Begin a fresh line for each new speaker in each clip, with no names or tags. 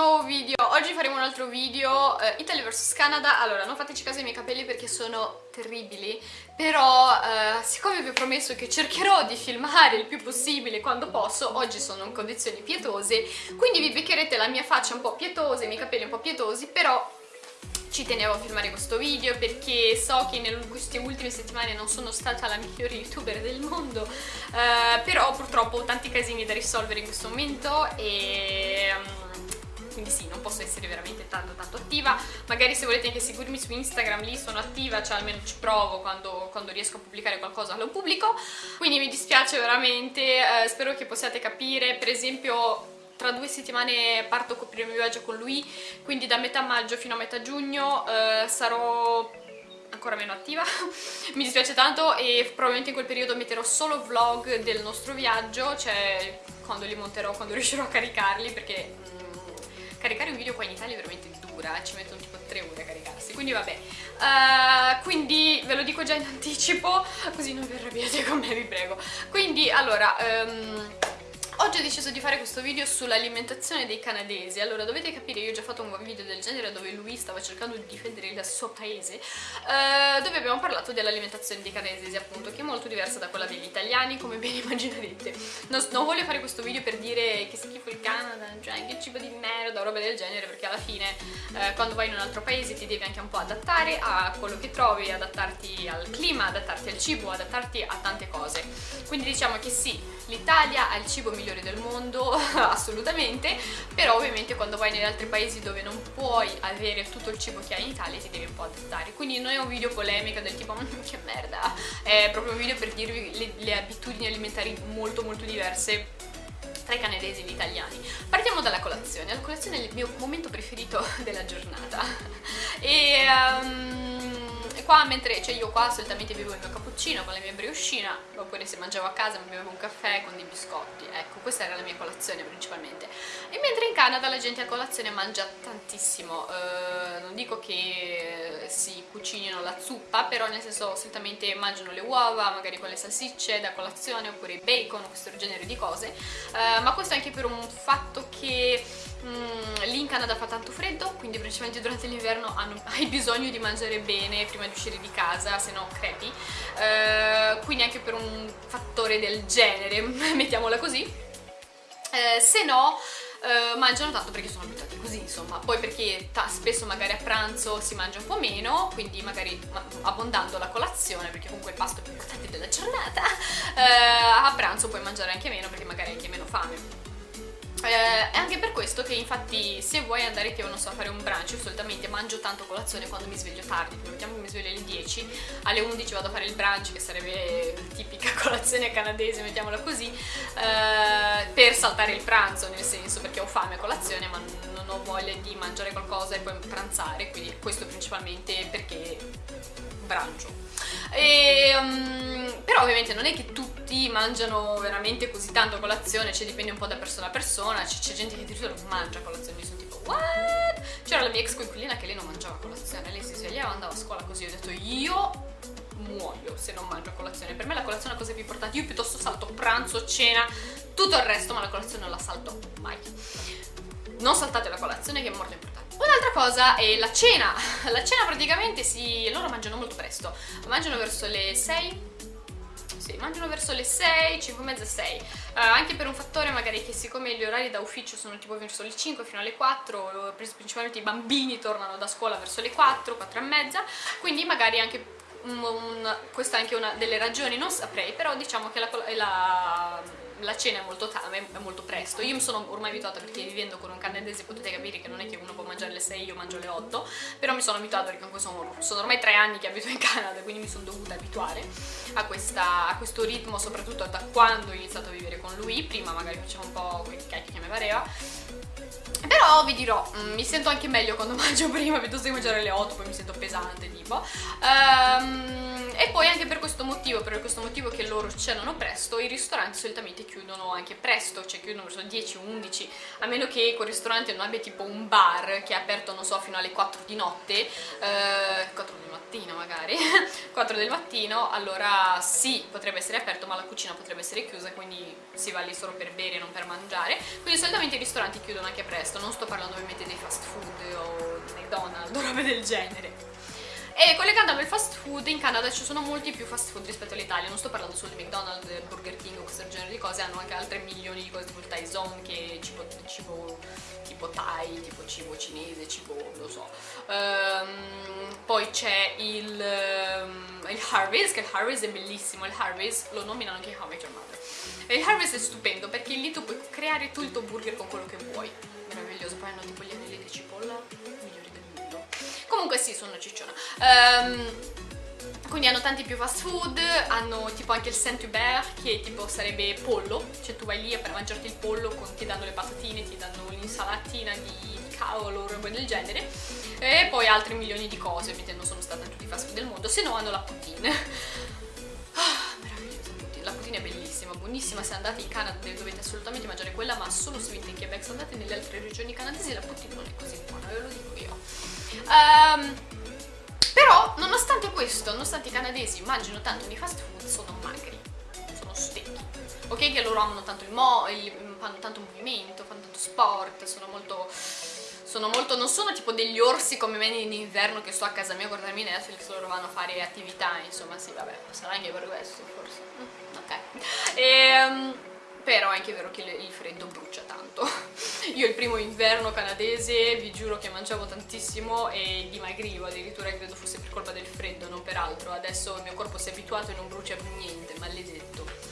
nuovo video, oggi faremo un altro video uh, Italy vs Canada. Allora, non fateci caso ai miei capelli perché sono terribili. Però, uh, siccome vi ho promesso che cercherò di filmare il più possibile quando posso Oggi sono in condizioni pietose. Quindi vi beccherete la mia faccia un po' pietosa, i miei capelli un po' pietosi Però ci tenevo a filmare questo video perché so che in queste ultime settimane non sono stata la migliore youtuber del mondo uh, però purtroppo ho tanti casini da risolvere in questo momento e... Quindi sì, non posso essere veramente tanto tanto attiva. Magari se volete anche seguirmi su Instagram lì sono attiva, cioè almeno ci provo quando, quando riesco a pubblicare qualcosa lo pubblico. Quindi mi dispiace veramente, eh, spero che possiate capire. Per esempio tra due settimane parto per il mio viaggio con lui, quindi da metà maggio fino a metà giugno eh, sarò ancora meno attiva. Mi dispiace tanto e probabilmente in quel periodo metterò solo vlog del nostro viaggio cioè quando li monterò, quando riuscirò a caricarli perché mm, caricare un video qua in Italia è veramente dura ci mettono tipo 3 ore a caricarsi quindi vabbè. Uh, quindi ve lo dico già in anticipo così non vi arrabbiate con me vi prego. Quindi allora um, Oggi ho deciso di fare questo video sull'alimentazione dei canadesi. Allora dovete capire, io ho già fatto un video del genere dove lui stava cercando di difendere il suo paese eh, Dove abbiamo parlato dell'alimentazione dei canadesi appunto Che è molto diversa da quella degli italiani come ben immaginerete non, non, voglio fare questo video per dire che schifo il Canada, cioè che cibo di merda roba del genere Perché alla fine eh, quando vai in un altro paese ti devi anche un po' adattare a quello che trovi Adattarti al clima, adattarti al cibo, adattarti a tante cose. Quindi diciamo che sì, l'Italia ha il cibo migliore migliori del mondo, assolutamente, però ovviamente quando vai negli altri paesi dove non puoi avere tutto il cibo che hai in Italia ti devi un po' adattare. Quindi non è un video polemico del tipo mm, che merda, è proprio un video per dirvi le, le abitudini alimentari molto molto diverse tra i canadesi e gli italiani. Partiamo dalla colazione, la colazione è il mio momento preferito della giornata e... Um, qua mentre cioè io qua solitamente bevo il mio cappuccino con la mia brioscina oppure se mangiavo a casa mi bevo un caffè con dei biscotti ecco questa era la mia colazione principalmente. E mentre in Canada la gente a colazione mangia tantissimo eh, non dico che si cucinino la zuppa però nel senso solitamente mangiano le uova magari con le salsicce da colazione oppure bacon questo genere di cose eh, ma questo anche per un fatto che Mm, lì in Canada fa tanto freddo, quindi principalmente durante l'inverno hai bisogno di mangiare bene prima di uscire di casa, se no crepi. Uh, quindi anche per un fattore del genere, mettiamola così. Uh, se no, Uh, mangiano tanto perché sono abituati così insomma poi perché spesso magari a pranzo si mangia un po' meno quindi magari abbondando la colazione perché comunque il pasto è più importante della giornata uh, a pranzo puoi mangiare anche meno perché magari hai anche meno fame eh, è anche per questo che infatti se vuoi andare che non so fare un brunch io solitamente mangio tanto colazione quando mi sveglio tardi. Mettiamo che mi sveglio alle 10 alle 11 vado a fare il brunch che sarebbe tipica colazione canadese mettiamola così eh, per saltare il pranzo nel senso perché ho fame a colazione ma non ho voglia di mangiare qualcosa e poi pranzare. Quindi questo principalmente perché brancio um, però ovviamente non è che tutti mangiano veramente così tanto colazione cioè dipende un po' da persona a persona c'è gente che addirittura non mangia colazione io sono tipo what? c'era la mia ex coinquilina che lei non mangiava colazione lei si svegliava andava a scuola così ho detto io muoio se non mangio colazione per me la colazione è la cosa più importante io piuttosto salto pranzo, cena tutto il resto ma la colazione non la salto mai non saltate la colazione che è molto importante Un'altra cosa è la cena. La cena praticamente si... loro mangiano molto presto. Mangiano verso le 6, sì, mangiano verso le 6, 5 e mezza, 6 uh, anche per un fattore magari che siccome gli orari da ufficio sono tipo verso le 5 fino alle 4 principalmente i bambini tornano da scuola verso le 4, 4 e mezza quindi magari anche un, un, questa è anche una delle ragioni, non saprei però diciamo che la, la la cena è molto, è molto presto. Io mi sono ormai abituata perché vivendo con un canadese potete capire che non è che uno può mangiare alle 6 io mangio alle 8 però mi sono abituata perché comunque sono, sono ormai tre anni che abito in Canada quindi mi sono dovuta abituare a, questa, a, questo ritmo soprattutto da quando ho iniziato a vivere con lui prima magari facevo un po' quei cacchi che mi pareva però vi dirò, mm, mi sento anche meglio quando mangio prima piuttosto che mangiare alle 8 poi mi sento pesante tipo um, e poi anche per questo motivo, per questo motivo che loro cenano presto, i ristoranti solitamente chiudono anche presto, cioè chiudono verso 10-11, a meno che quel ristorante non abbia tipo un bar che è aperto, non so, fino alle 4 di notte, eh, 4 di mattina magari, 4 del mattino, allora sì, potrebbe essere aperto, ma la cucina potrebbe essere chiusa, quindi si va lì solo per bere e non per mangiare. Quindi solitamente i ristoranti chiudono anche presto, non sto parlando ovviamente dei fast food o di McDonald's o robe del genere. E collegandomi al fast food, in Canada ci sono molti più fast food rispetto all'Italia, non sto parlando solo di McDonald's, Burger King o questo genere di cose, hanno anche altre milioni di cose tipo il Thai Zone che cibo, cibo tipo Thai, tipo cibo cinese, cibo, lo so. Um, poi c'è il, um, il Harvey's, che il Harvey's è bellissimo, il Harvey's lo nominano anche How I Met Your Mother. E il Harvey's è stupendo perché lì tu puoi creare tu il tuo burger con quello che vuoi, meraviglioso, poi hanno tipo gli anelli di cipolla comunque sì sono cicciona. Um, quindi hanno tanti più fast food, hanno tipo anche il Saint-Hubert che tipo sarebbe pollo, cioè tu vai lì per mangiarti il pollo, con, ti danno le patatine, ti danno l'insalatina di cavolo o roba del genere. E poi altri milioni di cose, ovviamente non sono state tutti i fast food del mondo, se no hanno la poutine. Ah, la poutine è bellissima, buonissima, se andate in Canada dovete assolutamente mangiare quella, ma solo se venite in Quebec, se andate nelle altre regioni canadesi la poutine non è così buona, ve lo dico. Um, però, nonostante questo, nonostante i canadesi mangino tanto di fast food, sono magri, sono stecchi. Ok che loro amano tanto il mo, il, fanno tanto movimento, fanno tanto sport, sono molto... Sono molto, non sono tipo degli orsi come me in inverno che sto a casa mia a guardarmi Netflix, loro vanno a fare attività, insomma sì, vabbè, sarà anche per questo forse. Mm, ok. E, um, però è anche vero che il freddo brucia tanto. Io il primo inverno canadese vi giuro che mangiavo tantissimo e dimagrivo, addirittura credo fosse per colpa del freddo, non per altro. Adesso il mio corpo si è abituato e non brucia più niente, maledetto.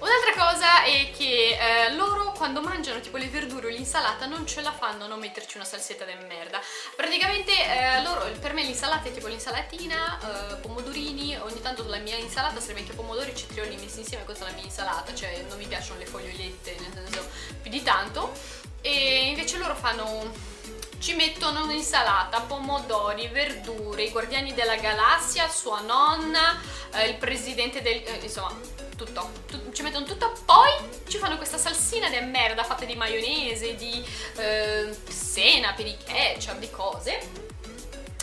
Un'altra cosa è che eh, loro quando mangiano tipo le verdure o l'insalata non ce la fanno a non metterci una salsetta de merda. Praticamente eh, per me l'insalata è tipo l'insalatina, eh, pomodorini, ogni tanto la mia insalata sarebbe anche pomodori e cetrioli messi insieme, questa è la mia insalata, cioè non mi piacciono le fogliolette, nel senso più di tanto. E invece loro fanno ci mettono un'insalata, pomodori, verdure, i guardiani della galassia, sua nonna, eh, il presidente del... Eh, insomma, tutto, tutto, ci mettono tutto, poi ci fanno questa salsina di merda fatta di maionese, di eh, senape, di ketchup, di cose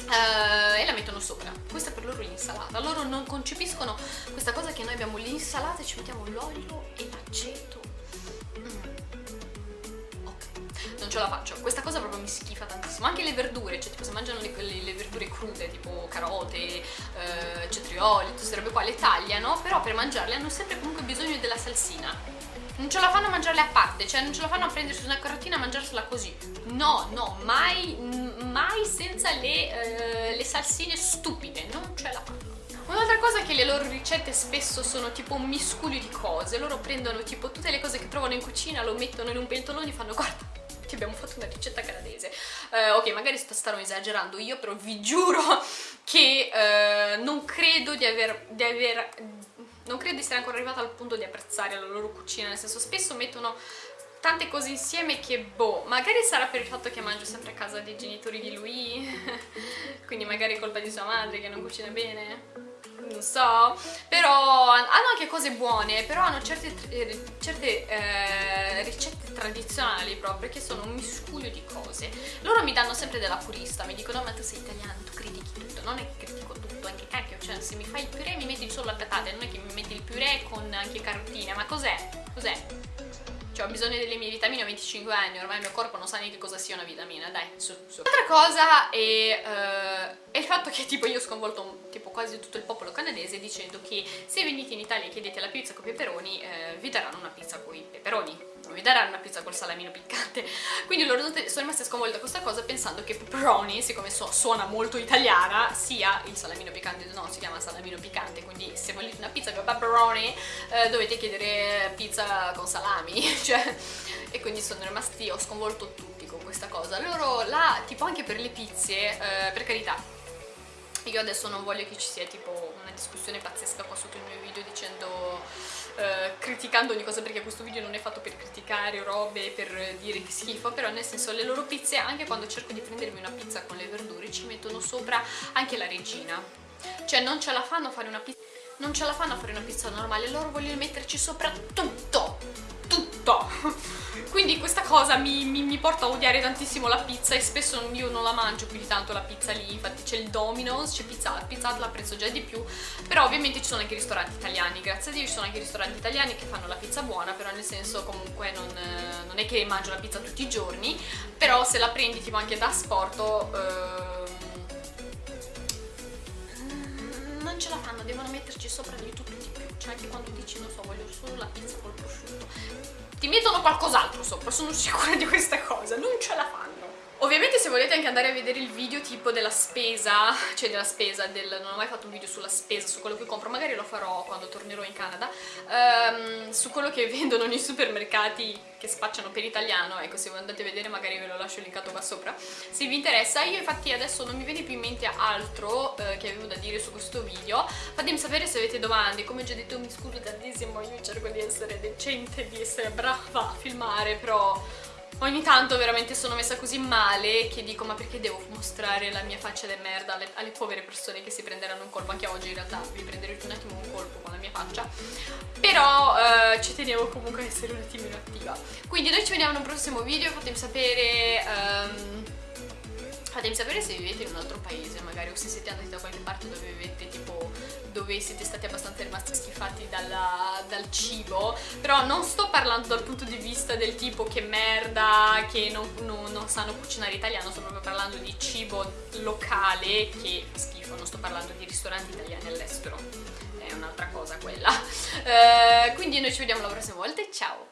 Uh, e la mettono sopra. Questa è per loro l'insalata. Loro non concepiscono questa cosa che noi abbiamo l'insalata e ci mettiamo l'olio e l'aceto non ce la faccio. Questa cosa proprio mi schifa tantissimo. Anche le verdure, cioè tipo se mangiano le, le, le verdure crude, tipo carote, eh, cetrioli, tutte queste robe qua, le tagliano, però per mangiarle hanno sempre comunque bisogno della salsina. Non ce la fanno a mangiarle a parte, cioè non ce la fanno a prendersi una carotina e mangiarsela così. No, no, mai, mai senza le, eh, le salsine stupide, non ce la fanno. Un'altra cosa è che le loro ricette spesso sono tipo un miscuglio di cose, loro prendono tipo tutte le cose che trovano in cucina, lo mettono in un pentolone e fanno guarda che abbiamo fatto una ricetta canadese. Uh, ok, magari sto, starò esagerando io, però vi giuro che uh, non credo di aver, di aver non credo di essere ancora arrivata al punto di apprezzare la loro cucina, nel senso spesso mettono tante cose insieme che boh, magari sarà per il fatto che mangio sempre a casa dei genitori di lui, quindi magari è colpa di sua madre che non cucina bene non so, però hanno anche cose buone, però hanno certe, eh, certe eh, ricette tradizionali proprio che sono un miscuglio di cose. Loro mi danno sempre della purista, mi dicono ma tu sei italiano, tu critichi tutto, non è che critico tutto, anche cacchio, cioè se mi fai il purè mi metti solo la patate, non è che mi metti il purè con anche carotine, ma cos'è? Cos'è? Cioè ho bisogno delle mie vitamine, ho 25 anni, ormai il mio corpo non sa neanche cosa sia una vitamina, dai, su, su. L'altra cosa è, uh, è, il fatto che tipo io ho sconvolto tipo quasi tutto il popolo canadese dicendo che se venite in Italia e chiedete la pizza con i peperoni, uh, vi daranno una pizza con i peperoni daranno una pizza col salamino piccante. Quindi loro sono rimaste sconvolte da questa cosa pensando che pepperoni, siccome so, suona molto italiana sia il salamino piccante, no, si chiama salamino piccante quindi se volete una pizza con pepperoni eh, dovete chiedere pizza con salami cioè, e quindi sono rimasti, ho sconvolto tutti con questa cosa. Loro là, tipo anche per le pizze, eh, per carità io adesso non voglio che ci sia tipo una discussione pazzesca qua sotto il mio video dicendo eh, criticando ogni cosa perché questo video non è fatto per criticare robe, per dire che schifo, però nel senso le loro pizze, anche quando cerco di prendermi una pizza con le verdure, ci mettono sopra anche la regina. Cioè non ce la fanno a fare una pizza non ce la fanno a fare una pizza normale, loro vogliono metterci sopra tutto prosciutto quindi questa cosa mi, mi, mi, porta a odiare tantissimo la pizza e spesso io non la mangio più di tanto la pizza lì infatti c'è il Domino's, c'è Pizza Hut, Pizza Hut la prezzo già di più però ovviamente ci sono anche ristoranti italiani grazie a Dio ci sono anche ristoranti italiani che fanno la pizza buona però nel senso comunque non, non è che mangio la pizza tutti i giorni però se la prendi tipo anche da sporto ehm, non ce la fanno, devono metterci sopra di tutto più cioè anche quando dici non so voglio solo la pizza col prosciutto ti mettono qualcos'altro sopra, sono sicura di questa cosa, non ce la fanno. Ovviamente se volete anche andare a vedere il video tipo della spesa, cioè della spesa, del, non ho mai fatto un video sulla spesa, su quello che compro, magari lo farò quando tornerò in Canada, um, su quello che vendono nei supermercati che spacciano per italiano, ecco se andate a vedere magari ve lo lascio linkato qua sopra, se vi interessa. Io infatti adesso non mi viene più in mente altro eh, che avevo da dire su questo video, fatemi sapere se avete domande, come ho già detto mi scuso tantissimo, io cerco di essere decente, di essere brava a filmare, però Ogni tanto veramente sono messa così male che dico ma perché devo mostrare la mia faccia di merda alle, alle, povere persone che si prenderanno un colpo, anche oggi in realtà vi prenderete un attimo un colpo con la mia faccia, però eh, ci tenevo comunque a essere un attimino attiva. Quindi noi ci vediamo in un prossimo video, fatemi sapere... Um, fatemi sapere se vivete in un altro paese magari o se siete andati da qualche parte dove vivete dove siete stati abbastanza rimasti schifati dalla, dal cibo però non sto parlando dal punto di vista del tipo che merda che non, non, non sanno cucinare italiano sto proprio parlando di cibo locale che schifo non sto parlando di ristoranti italiani all'estero. È un'altra cosa quella. Eh, quindi noi ci vediamo la prossima volta e ciao